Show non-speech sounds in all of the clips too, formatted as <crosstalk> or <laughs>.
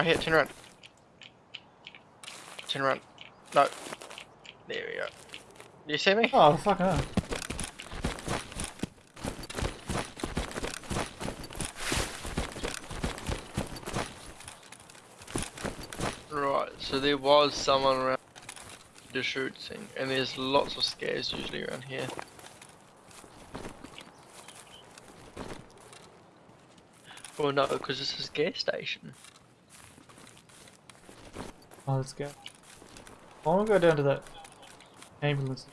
Right here, turn around. Turn around. No. There we go. Do you see me? Oh, fuck no. Right, so there was someone around the shooting, and there's lots of scavs usually around here. Well, no, because this is a gas station. Oh, let's go. I want to go down to that ambulance.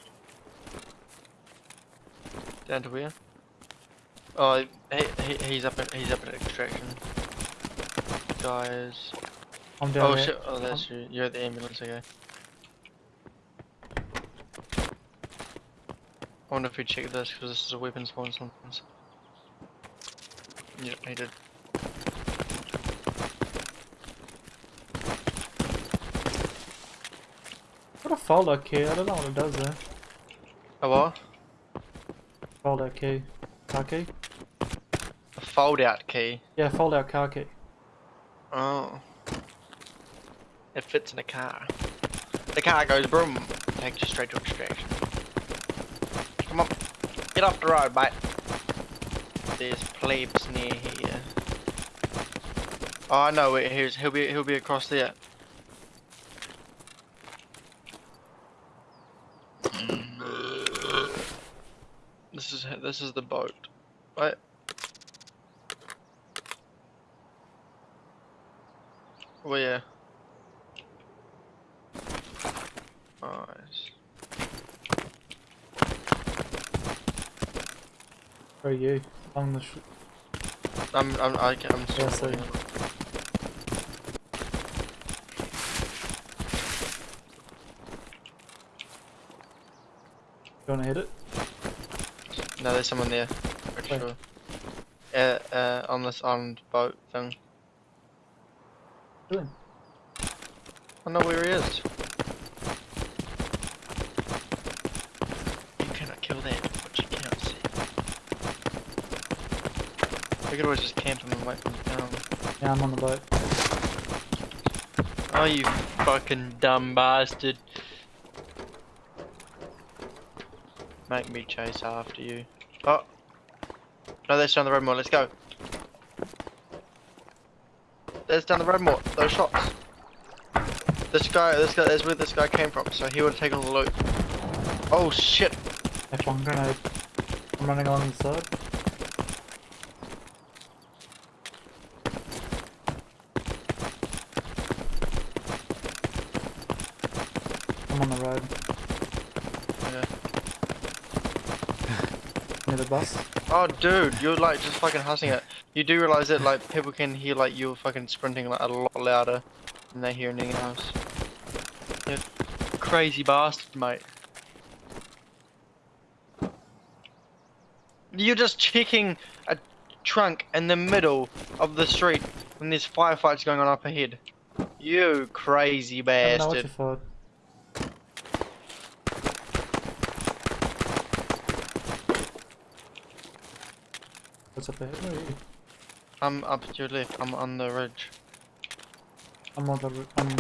Down to where? Oh, he, he, he's up at he's up at extraction. Guys. I'm down Oh there. shit! Oh, that's you. You're at the ambulance. Okay. I wonder if we check this because this is a weapon spawn sometimes. Yep, he did. What a foldout key? I don't know what it does there. A what? Foldout key. Car key? A fold out key. Yeah, foldout car key. Oh. It fits in a car. The car goes boom, takes you straight to extraction. Come on, get off the road, mate. There's plebes near here. Oh, I know. He'll be. He'll be across there. This is. The boat, right? Oh yeah. Nice. Where are you? On the sh I'm. I'm. I can, I'm Yeah, still. so- looking. You wanna hit it? No, there's someone there. Pretty Where? sure. Uh, uh, on this armed boat thing. Really? I know where he is. You cannot kill that, but you cannot see. We could always just camp him and wait for him come. Yeah, I'm on the boat. Oh, you fucking dumb bastard. Make me chase after you. Oh. No, that's down the road more. Let's go. There's down the road more. Those shots. This guy, this guy, that's where this guy came from. So he would have taken the loot. Oh shit. F1 grenade. I'm running along the side. I'm on the road. Yeah. Oh dude, you're like just fucking hustling it. You do realize that like people can hear like you're fucking sprinting like a lot louder than they hear in anything else. You crazy bastard, mate. You're just checking a trunk in the middle of the street when there's firefights going on up ahead. You crazy I don't know what you bastard. What's up ahead? Where are you? I'm up to your left. I'm on the ridge. I'm on the. r- I'm.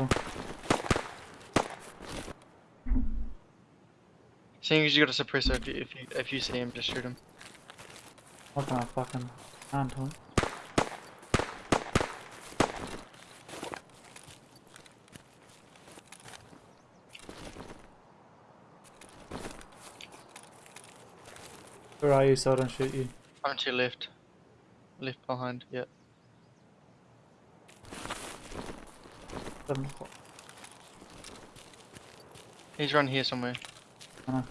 oh, Seeing as you got a suppressor, if you if you, if you see him, just shoot him. What kind of fucking hand him? Where are you so I don't shoot you? To your left. Left behind, yeah. He's run here somewhere. I know.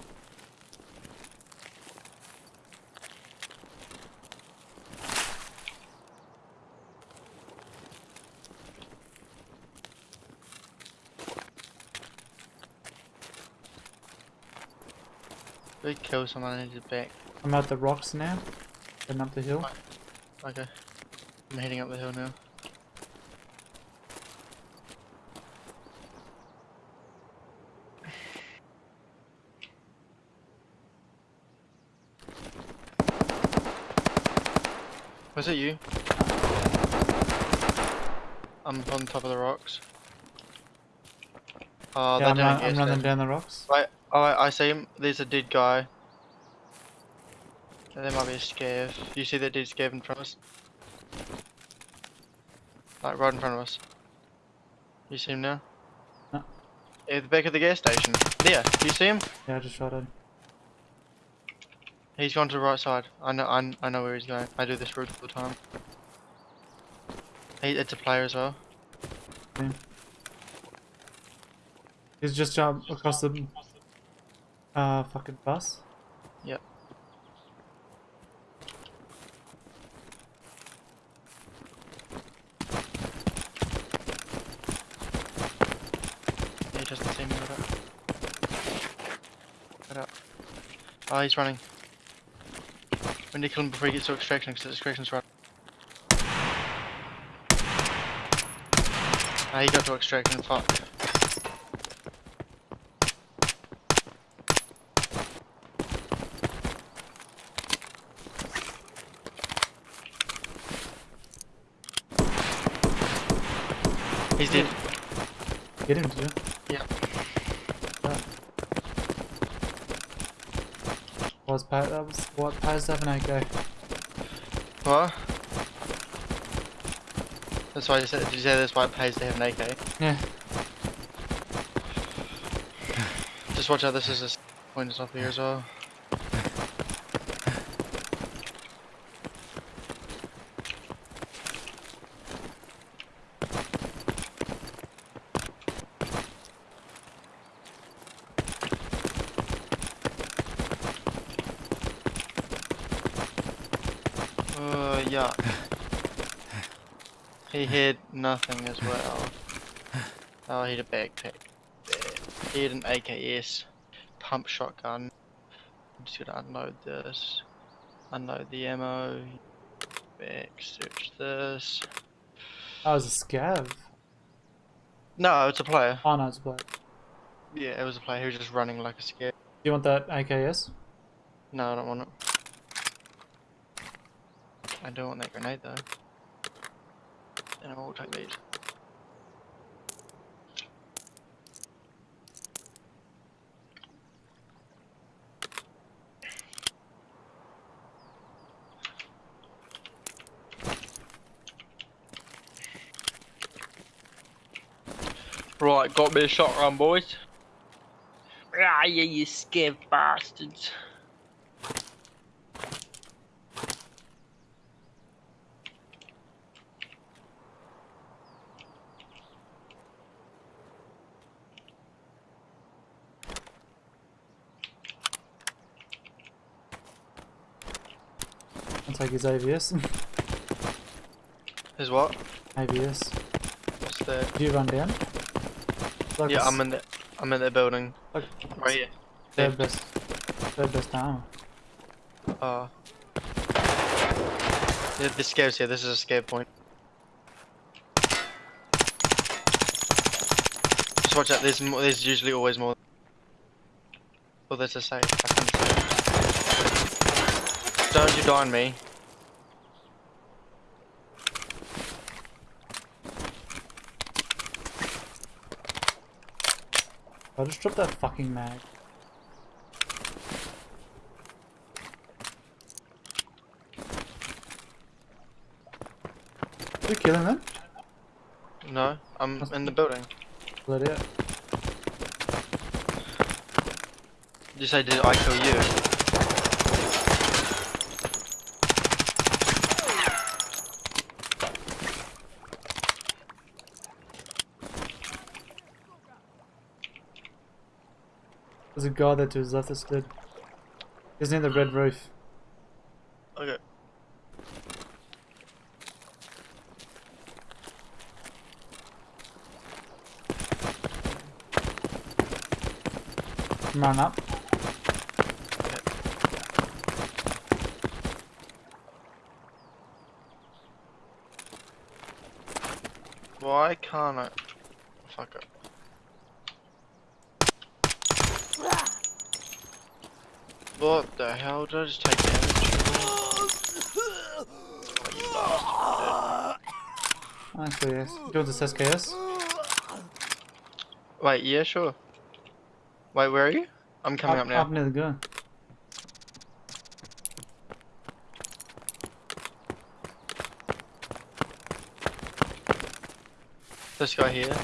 Kill someone in his back? I'm at the rocks now. Heading up the hill. Okay. I'm heading up the hill now. Was it you? I'm on top of the rocks. Oh, yeah, they're I'm, run, I'm running down the rocks. Right, oh, I I see him. There's a dead guy. There might be a scav. You see that dead scav in front of us? Like right in front of us. You see him now? No. At the back of the gas station. There, you see him? Yeah, I just shot him. He's gone to the right side. I know, I, I know where he's going. I do this route all the time. He, it's a player as well. He's just jumped across the uh fucking bus. Yep. He doesn't see me. What up? What up? Oh, he's running. We need to kill him before he gets to extraction, because extraction's right. Ah, he got to extraction, fuck. He's dead. Get him. Yeah. Was pa that was what pays seven eight go. What? That's why you said, did you say that's why it pays to have an AK? Yeah. <sighs> Just watch out, this is a point is up here as well. Uh, yeah. He had nothing as well. Oh, he had a backpack. He had an AKS pump shotgun. I'm just gonna unload this. Unload the ammo. Back, search this. Oh, I was a scav. No, it's a player. Oh no, it's a player. Yeah, it was a player. He was just running like a scared. Do you want that AKS? No, I don't want it. I don't want that grenade though. Then I will take these. Right, got me a shotgun, boys. Ah, yeah, you scared bastards. Take his AVS. Is what? AVS. What's that? Did you run down? Like yeah, I'm in the I'm in the building. Like Right here. third best, third best armor. Uh. Yeah, this scavs here. This is a scav point. Just watch out. There's more, there's usually always more. Oh, there's a safe. I can save. Don't you die on me. I just drop that fucking mag. You killing them? No, I'm in the building. Let it. You say did I kill you? There's a guy there to his left that's dead. He's near the red roof. Okay. Run up. Why can't I? Fuck it. What the hell? Did I just take damage? Oh. Actually, yes. Do you want this SKS? Wait, yeah, sure. Wait, where are you? I'm coming up, now. Up near the gun. This guy here.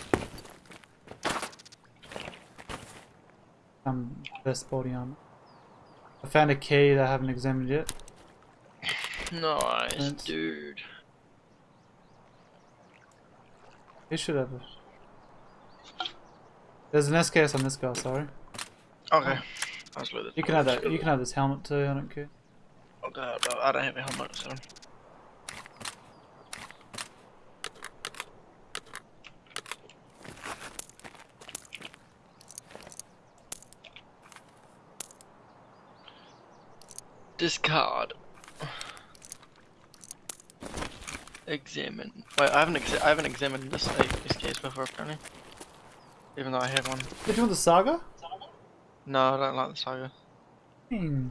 Um, best body armor. Found a key that I haven't examined yet. Nice, Thanks. dude. You should have it. There's an SKS on this guy, sorry. Okay. I was with it. You can have that. You can have this helmet too. I don't care. Okay, I don't have a helmet, so. Discard. Examine. Wait, I haven't ex I haven't examined this uh, this case before apparently. Even though I have one. Did you want the Saiga? No, I don't like the Saiga. Hmm.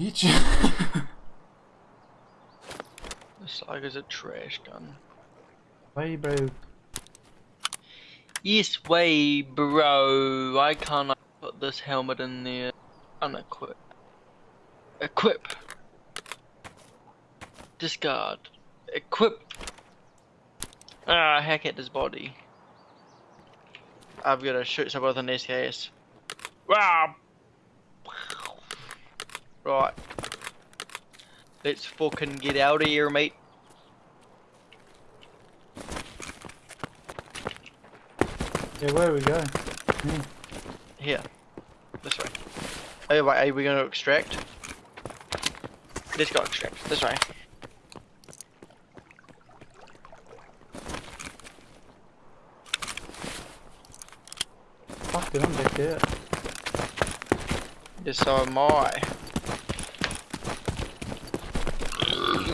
Each. <laughs> The Saiga's a trash gun. Way, bro. Yes way, bro. Why can't I put this helmet in there? Unequip. Equip. Discard. Equip. Ah, hack at his body. I've got to shoot someone with an SKS. Wow. Right. Let's fucking get out of here, mate. Yeah, where do we go? Hmm. Here. This way. Oh, wait, are we going to extract? Let's go extract. This way. Fuck, dude, I'm back there. Yes, so am I.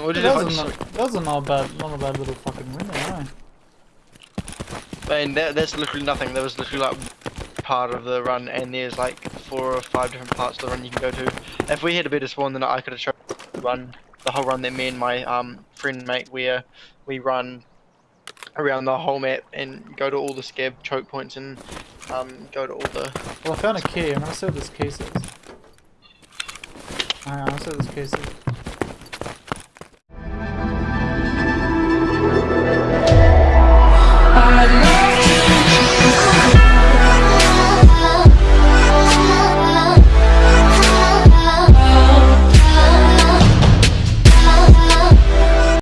What did That I was, just... not, that was a not bad, not a bad little fucking win there, eh? Man, that, that's literally nothing. There was literally like part of the run, and there's like four or five different parts of the run you can go to. If we had a better spawn, then I could have shown the run, the whole run that me and my um friend mate where we run around the whole map and go to all the scav choke points and um go to all the Well, I found a key. I'm gonna see what this case is. Hang on, I'll see what this case is.